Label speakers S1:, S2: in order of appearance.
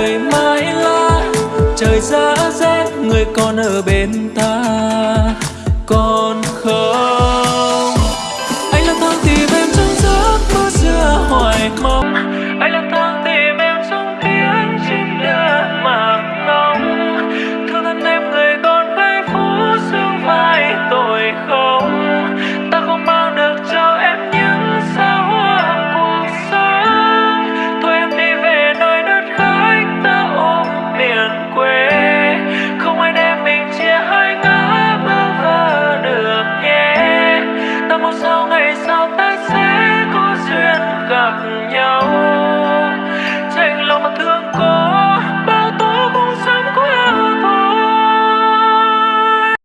S1: trời mãi lá trời giá rét người còn ở bên ta.